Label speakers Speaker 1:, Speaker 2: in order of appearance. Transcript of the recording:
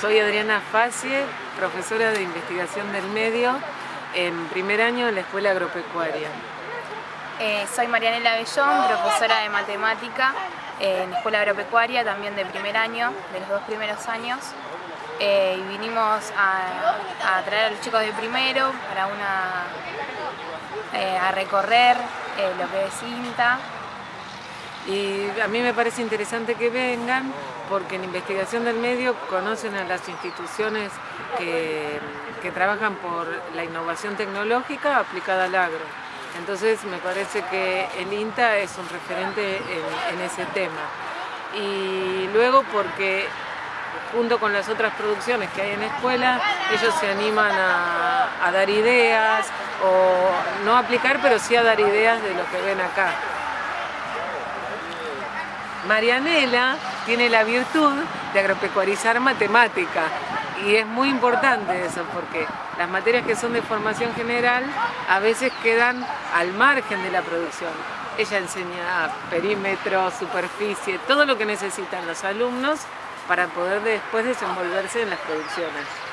Speaker 1: Soy Adriana Facie, profesora de investigación del medio en primer año en la Escuela Agropecuaria.
Speaker 2: Eh, soy Marianela Bellón, profesora de matemática en la Escuela Agropecuaria, también de primer año, de los dos primeros años. Eh, y vinimos a, traer a los chicos de primero para una, eh, a recorrer lo que es INTA
Speaker 1: y a mí me parece interesante que vengan porque en investigación del medio conocen a las instituciones que, trabajan por la innovación tecnológica aplicada al agro. Entonces me parece que el INTA es un referente en, ese tema. Y luego porque junto con las otras producciones que hay en la escuela, ellos se animan a, a dar ideas, o no aplicar, pero sí a dar ideas de lo que ven acá. Marianela tiene la virtud de agropecuarizar matemática y es muy importante eso porque las materias que son de formación general a veces quedan al margen de la producción. Ella enseña perímetro, superficie, todo lo que necesitan los alumnos para poder después desenvolverse en las producciones.